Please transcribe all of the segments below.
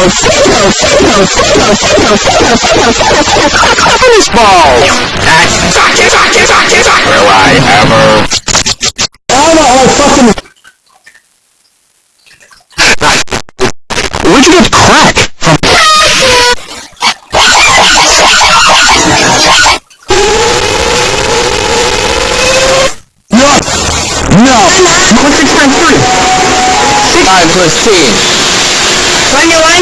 Tennis ball! That's Will I ever... I'm all fucking... Where'd you get crack from? No! No! What's six times three? Five plus ten. One,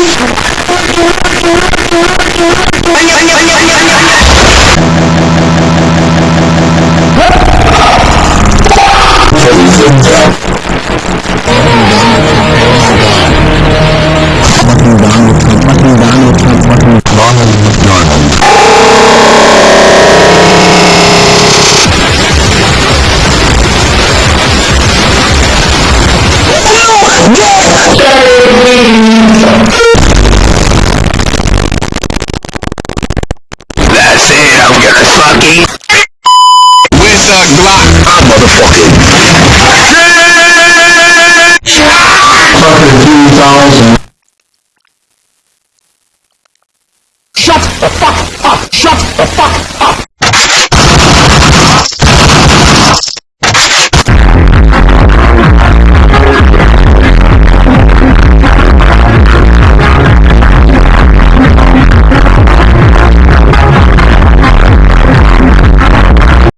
안녕 안녕 gonna. With the Glock, I'm motherfucking... Fucking 2000. Shut the fuck up! Shut the fuck